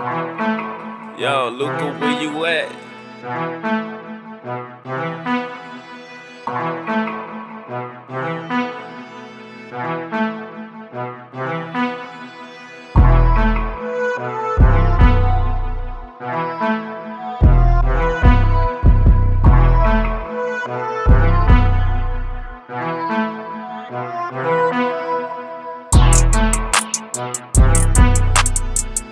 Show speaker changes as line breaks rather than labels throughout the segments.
Yo, Luca, where you at?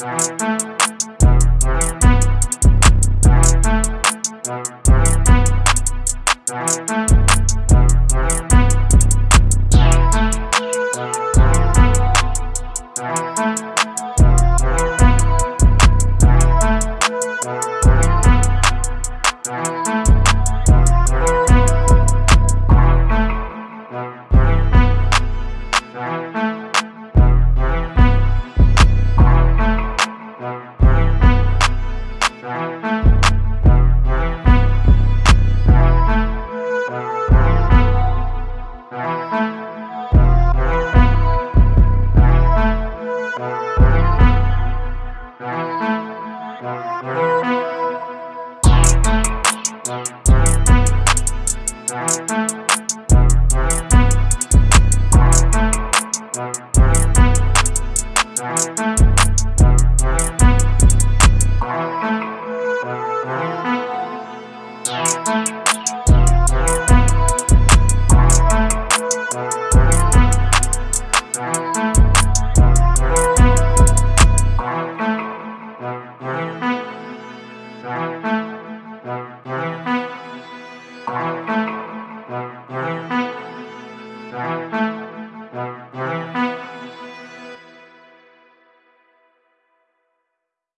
Thank you. Música Thank you.